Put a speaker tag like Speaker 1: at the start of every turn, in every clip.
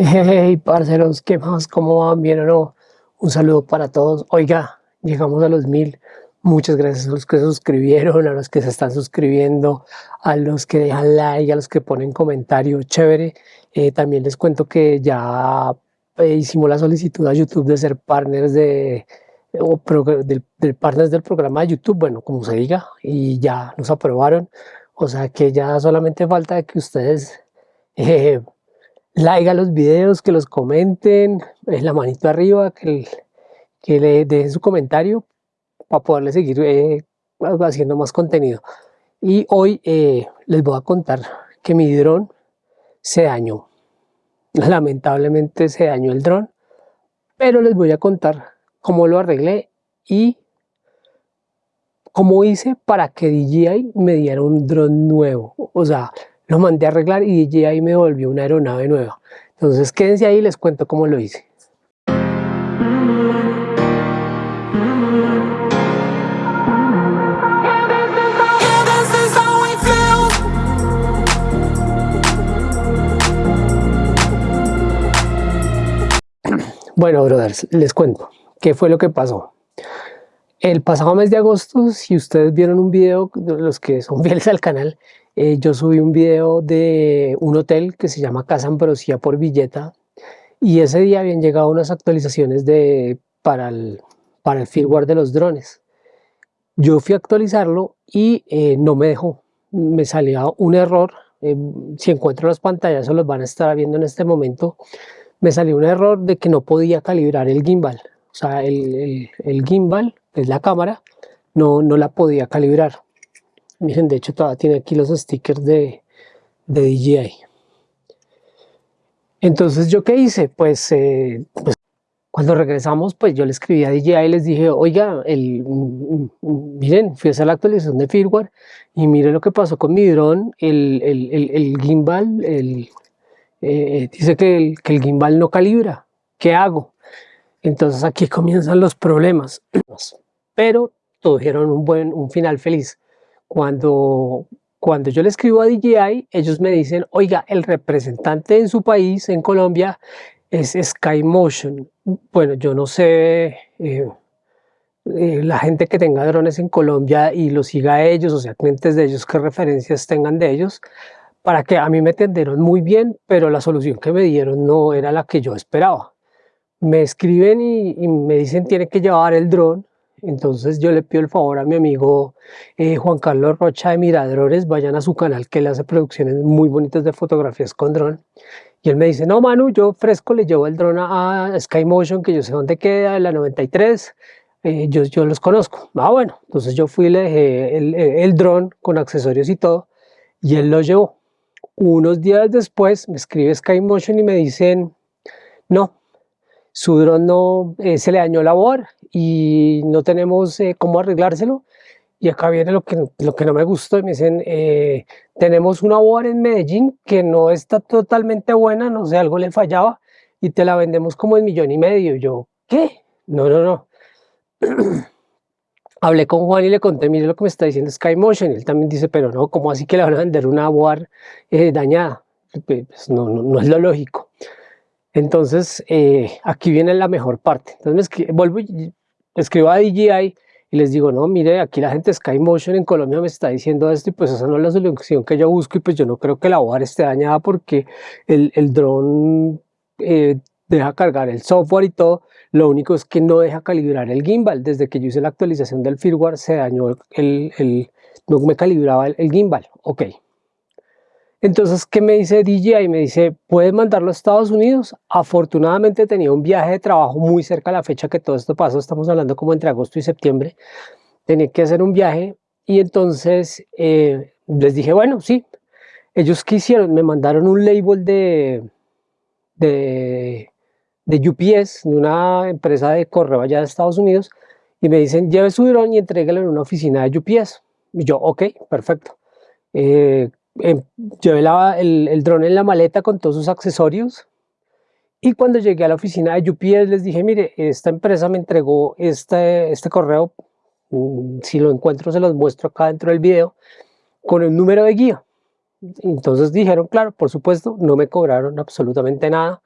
Speaker 1: Hey, parceros, ¿qué más? ¿Cómo van? ¿Bien o no? Un saludo para todos. Oiga, llegamos a los mil. Muchas gracias a los que se suscribieron, a los que se están suscribiendo, a los que dejan like, a los que ponen comentario. Chévere. Eh, también les cuento que ya eh, hicimos la solicitud a YouTube de ser partners de, o del, partners del programa de YouTube, bueno, como se diga, y ya nos aprobaron. O sea que ya solamente falta que ustedes like a los videos, que los comenten, es la manito arriba, que, le dejen su comentario para poderle seguir eh, haciendo más contenido. Y hoy eh, les voy a contar que mi dron se dañó. Lamentablemente se dañó el dron, pero les voy a contar cómo lo arreglé y cómo hice para que DJI me diera un dron nuevo. O sea, lo mandé a arreglar y DJI me devolvió una aeronave nueva. Entonces quédense ahí y les cuento cómo lo hice. Bueno, brothers, les cuento qué fue lo que pasó. El pasado mes de agosto, si ustedes vieron un video, los que son fieles al canal, eh, yo subí un video de un hotel que se llama Casa Ambrosía por Villeta y ese día habían llegado unas actualizaciones para, el, para el firmware de los drones. Yo fui a actualizarlo y eh, no me dejó. Me salía un error. Eh, si encuentro las pantallas, se los van a estar viendo en este momento. Me salió un error de que no podía calibrar el gimbal. O sea, el, el gimbal, que es la cámara, no, no la podía calibrar. Miren, de hecho todavía tiene aquí los stickers de, de DJI. Entonces, ¿yo qué hice? Pues, eh, pues, cuando regresamos, pues yo le escribí a DJI y les dije, oiga, el, miren, fui a hacer la actualización de firmware y miren lo que pasó con mi dron, el, el, gimbal, eh, dice que el, que el gimbal no calibra, ¿qué hago? Entonces aquí comienzan los problemas, pero tuvieron un buen, un final feliz. Cuando, cuando yo le escribo a DJI, ellos me dicen, oiga, el representante en su país, en Colombia, es Skymotion. Bueno, yo no sé, eh, eh, la gente que tenga drones en Colombia y los siga a ellos, o sea, clientes de ellos, qué referencias tengan de ellos, para que a mí me atendieron muy bien, pero la solución que me dieron no era la que yo esperaba. Me escriben y, y me dicen tiene que llevar el dron entonces yo le pido el favor a mi amigo eh, Juan Carlos Rocha de Miradores, vayan a su canal que él hace producciones muy bonitas de fotografías con dron. Y él me dice, no Manu, yo fresco le llevo el dron a, Sky Motion, que yo sé dónde queda, la 93, eh, yo, yo los conozco. Ah, bueno, entonces yo fui y le dejé el, el dron con accesorios y todo, y él lo llevó. Unos días después me escribe Sky Motion y me dicen, no, su dron no, eh, se le dañó la board y no tenemos eh, cómo arreglárselo. Y acá viene lo que, lo que no me gustó, me dicen, eh, tenemos una board en Medellín que no está totalmente buena, no sé, algo le fallaba, y te la vendemos como en millón y medio. yo, ¿qué? No, no, no. Hablé con Juan y le conté, mire lo que me está diciendo Skymotion, él también dice, pero no, ¿cómo así que le van a vender una board dañada? Pues no, no, no es lo lógico. Entonces, eh, aquí viene la mejor parte. Entonces, me vuelvo y escribo a DJI y les digo, no, mire, aquí la gente Skymotion en Colombia me está diciendo esto y pues esa no es la solución que yo busco y pues yo no creo que la board esté dañada porque el, el dron eh, deja cargar el software y todo, lo único es que no deja calibrar el gimbal. Desde que yo hice la actualización del firmware se dañó el, el no me calibraba el, el gimbal. Ok, entonces, ¿qué me dice DJI? Me dice, ¿puedes mandarlo a Estados Unidos? Afortunadamente tenía un viaje de trabajo muy cerca a la fecha que todo esto pasó, estamos hablando como entre agosto y septiembre, tenía que hacer un viaje y entonces eh, les dije, bueno, sí. Ellos quisieron, me mandaron un label de, de, de UPS, de una empresa de correo allá de Estados Unidos, y me dicen, lleve su dron y entréguelo en una oficina de UPS. Y yo, ok, perfecto. Eh, eh, llevé el, el dron en la maleta con todos sus accesorios y cuando llegué a la oficina de UPS les dije, mire, esta empresa me entregó este, este correo, mm, si lo encuentro se los muestro acá dentro del video, con el número de guía. Entonces dijeron, claro, por supuesto, no me cobraron absolutamente nada,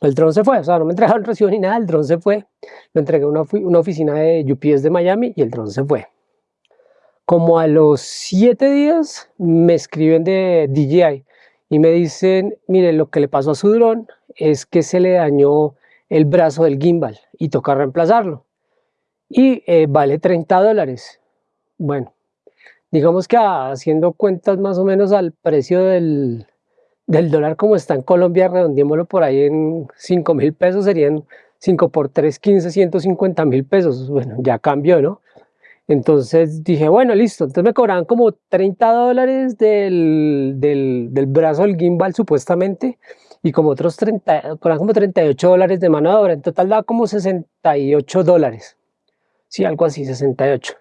Speaker 1: el dron se fue, o sea, no me entregaron recibo ni nada, el dron se fue, lo entregué a una, una oficina de UPS de Miami y el dron se fue. Como a los siete días me escriben de DJI y me dicen, mire, lo que le pasó a su dron es que se le dañó el brazo del gimbal y toca reemplazarlo. Y eh, vale 30 dólares. Bueno, digamos que haciendo cuentas más o menos al precio del, del dólar como está en Colombia, redondeémoslo por ahí en 5 mil pesos, serían 5 por 3, 15, 150 mil pesos. Bueno, ya cambió, ¿no? Entonces dije, bueno, listo. Entonces me cobraban como 30 dólares del, del, del brazo del gimbal supuestamente y como otros 30, cobraban como 38 dólares de mano de obra. En total daba como 68 dólares. Sí, algo así, 68.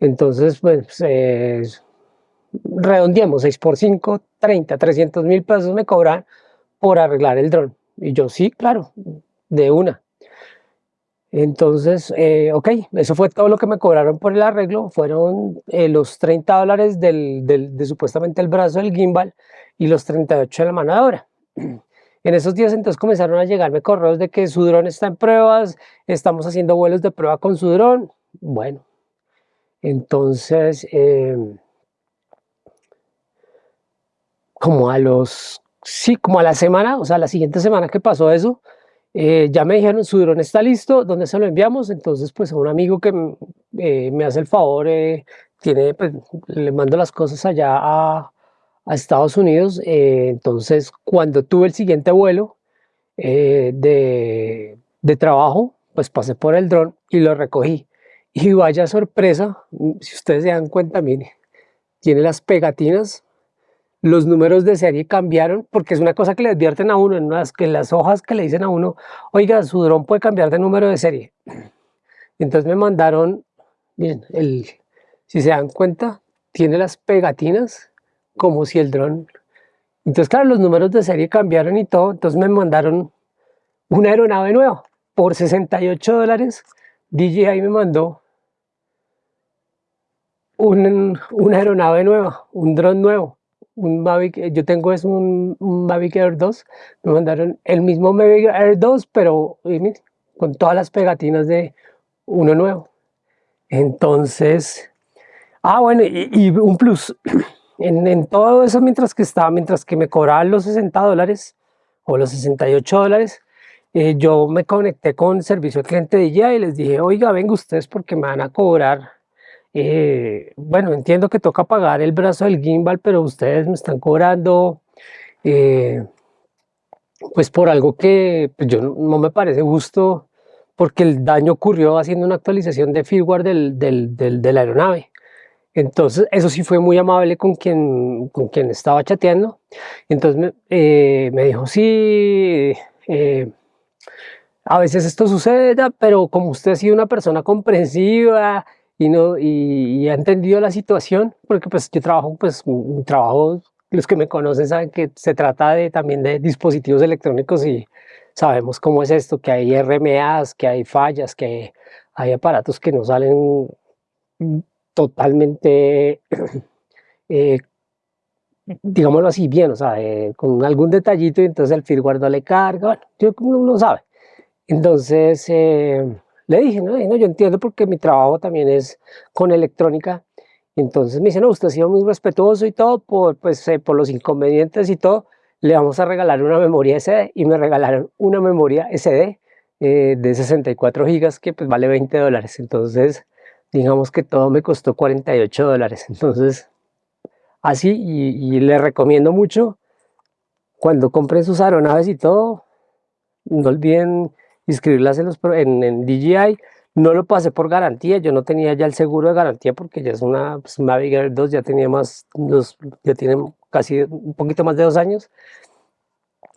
Speaker 1: Entonces, pues, eh, redondeamos 6 por 5, 30, 300 mil pesos me cobran por arreglar el dron. Y yo, sí, claro, de una. Entonces, eh, ok, eso fue todo lo que me cobraron por el arreglo, fueron eh, los 30 dólares de supuestamente el brazo del gimbal y los 38 de la obra. En esos días entonces comenzaron a llegarme correos de que su dron está en pruebas, estamos haciendo vuelos de prueba con su dron. Bueno, entonces, eh, como a los, sí, como a la semana, o sea, la siguiente semana que pasó eso, eh, ya me dijeron, su dron está listo, ¿dónde se lo enviamos? Entonces, pues a un amigo que eh, me hace el favor, tiene, pues, le mando las cosas allá a, Estados Unidos. entonces, cuando tuve el siguiente vuelo de, de trabajo, pues pasé por el dron y lo recogí. Y vaya sorpresa, si ustedes se dan cuenta, mire, tiene las pegatinas, los números de serie cambiaron, porque es una cosa que le advierten a uno, en unas, que las hojas que le dicen a uno, oiga, su dron puede cambiar de número de serie. Entonces me mandaron, miren, el, si se dan cuenta, tiene las pegatinas como si el dron... Entonces, claro, los números de serie cambiaron y todo, entonces me mandaron una aeronave nueva por 68 dólares. DJI me mandó una aeronave nueva, un dron nuevo, un Mavic, yo tengo es un, Mavic Air 2, me mandaron el mismo Mavic Air 2, pero con todas las pegatinas de uno nuevo. Entonces, ah bueno, y, un plus, en, todo eso mientras que estaba, mientras que me cobraban los 60 dólares o los 68 dólares, eh, yo me conecté con servicio al cliente de ella y les dije, oiga, venga ustedes porque me van a cobrar eh, bueno, entiendo que toca pagar el brazo del gimbal, pero ustedes me están cobrando eh, pues por algo que pues yo no, me parece justo porque el daño ocurrió haciendo una actualización de firmware del, del, de la aeronave. Entonces, eso sí fue muy amable con quien, con quien estaba chateando. Entonces me, eh, me dijo, sí, a veces esto sucede, pero como usted ha sido una persona comprensiva y, no, y, ha entendido la situación, porque pues yo trabajo, pues un trabajo, los que me conocen saben que se trata de, también de dispositivos electrónicos y sabemos cómo es esto, que hay RMAs, que hay fallas, que hay aparatos que no salen totalmente, eh, digámoslo así, bien, o sea, eh, con algún detallito y entonces el firmware no le carga, bueno, yo, uno sabe. Entonces, eh, le dije, no, yo entiendo porque mi trabajo también es con electrónica. Entonces me dice, no, usted ha sido muy respetuoso y todo, por, pues, eh, por los inconvenientes y todo, le vamos a regalar una memoria SD. Y me regalaron una memoria SD eh, de 64 gigas que pues vale 20 dólares. Entonces, digamos que todo me costó 48 dólares. Entonces, así, y, y le recomiendo mucho, cuando compren sus aeronaves y todo, no olviden inscribirlas en, los, en, DJI. No lo pasé por garantía, yo no tenía ya el seguro de garantía porque ya es una pues, Mavic Air 2, ya tenía más, los, ya tiene casi un poquito más de dos años.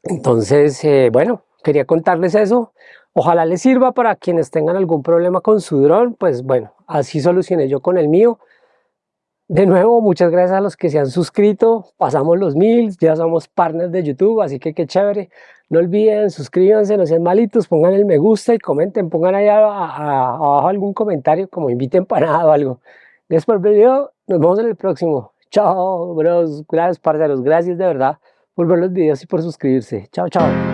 Speaker 1: Entonces, eh, bueno, quería contarles eso. Ojalá les sirva para quienes tengan algún problema con su dron, pues bueno, así solucioné yo con el mío. De nuevo, muchas gracias a los que se han suscrito, pasamos los mil, ya somos partners de YouTube, así que qué chévere. No olviden, suscríbanse, no sean malitos, pongan el me gusta y comenten, pongan ahí abajo algún comentario, como inviten para nada o algo. Gracias por el video, nos vemos en el próximo. Chao, bros, gracias parceros, gracias de verdad por ver los videos y por suscribirse. Chao, chao.